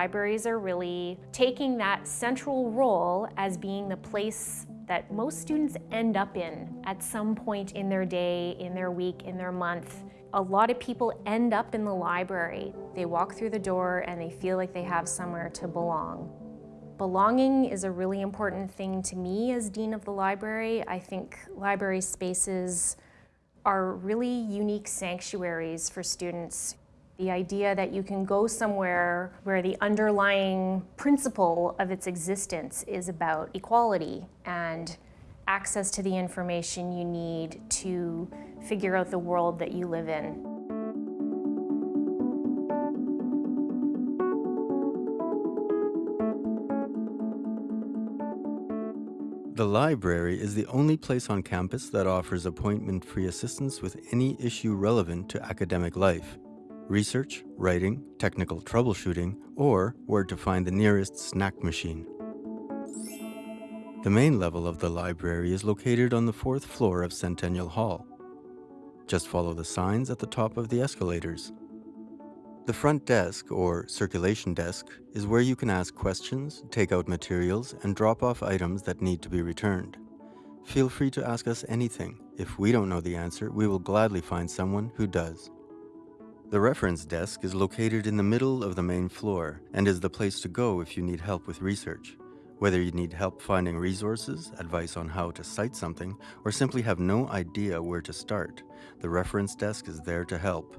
Libraries are really taking that central role as being the place that most students end up in at some point in their day, in their week, in their month. A lot of people end up in the library. They walk through the door and they feel like they have somewhere to belong. Belonging is a really important thing to me as Dean of the Library. I think library spaces are really unique sanctuaries for students. The idea that you can go somewhere where the underlying principle of its existence is about equality and access to the information you need to figure out the world that you live in. The library is the only place on campus that offers appointment-free assistance with any issue relevant to academic life, research, writing, technical troubleshooting, or where to find the nearest snack machine. The main level of the library is located on the fourth floor of Centennial Hall. Just follow the signs at the top of the escalators. The front desk, or circulation desk, is where you can ask questions, take out materials, and drop off items that need to be returned. Feel free to ask us anything. If we don't know the answer, we will gladly find someone who does. The reference desk is located in the middle of the main floor and is the place to go if you need help with research. Whether you need help finding resources, advice on how to cite something, or simply have no idea where to start, the reference desk is there to help.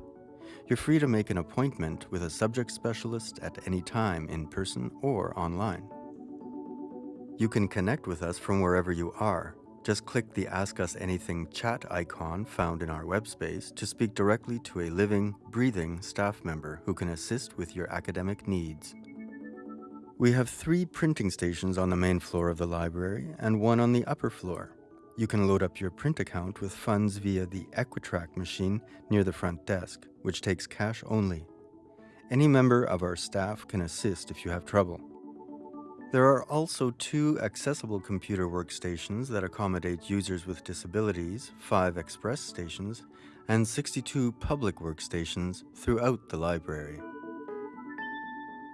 You're free to make an appointment with a subject specialist at any time in person or online. You can connect with us from wherever you are. Just click the Ask Us Anything chat icon found in our web space to speak directly to a living, breathing staff member who can assist with your academic needs. We have three printing stations on the main floor of the library and one on the upper floor. You can load up your print account with funds via the Equitrac machine near the front desk, which takes cash only. Any member of our staff can assist if you have trouble. There are also two accessible computer workstations that accommodate users with disabilities, five express stations, and 62 public workstations throughout the library.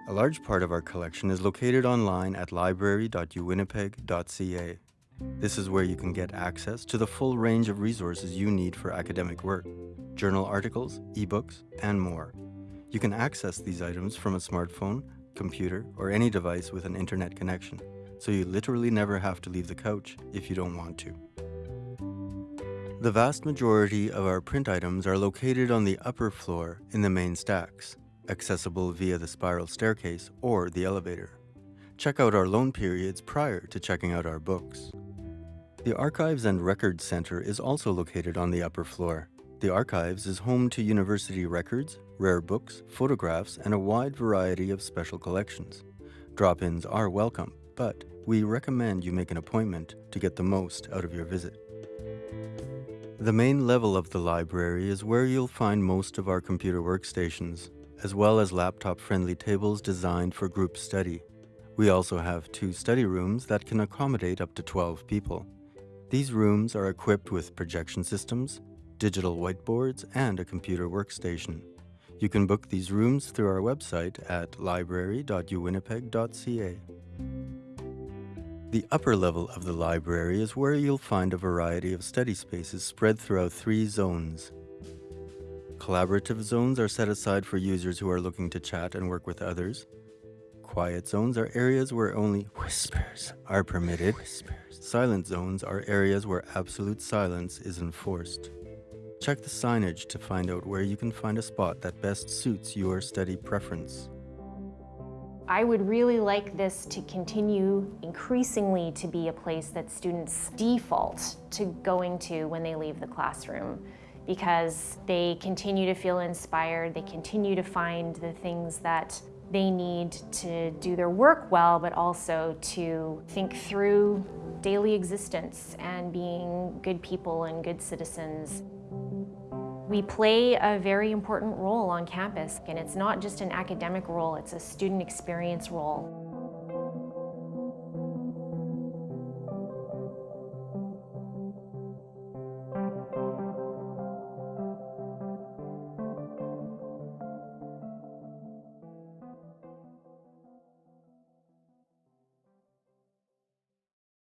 A large part of our collection is located online at library.uwinnipeg.ca. This is where you can get access to the full range of resources you need for academic work, journal articles, ebooks, and more. You can access these items from a smartphone, computer, or any device with an internet connection, so you literally never have to leave the couch if you don't want to. The vast majority of our print items are located on the upper floor in the main stacks, accessible via the spiral staircase or the elevator. Check out our loan periods prior to checking out our books. The Archives and Records Center is also located on the upper floor. The Archives is home to university records, rare books, photographs, and a wide variety of special collections. Drop-ins are welcome, but we recommend you make an appointment to get the most out of your visit. The main level of the library is where you'll find most of our computer workstations, as well as laptop-friendly tables designed for group study. We also have two study rooms that can accommodate up to 12 people. These rooms are equipped with projection systems, digital whiteboards, and a computer workstation. You can book these rooms through our website at library.uwinnipeg.ca. The upper level of the library is where you'll find a variety of study spaces spread throughout three zones. Collaborative zones are set aside for users who are looking to chat and work with others. Quiet zones are areas where only whispers are permitted. Whispers. Silent zones are areas where absolute silence is enforced. Check the signage to find out where you can find a spot that best suits your study preference. I would really like this to continue increasingly to be a place that students default to going to when they leave the classroom because they continue to feel inspired, they continue to find the things that they need to do their work well, but also to think through daily existence and being good people and good citizens. We play a very important role on campus, and it's not just an academic role, it's a student experience role.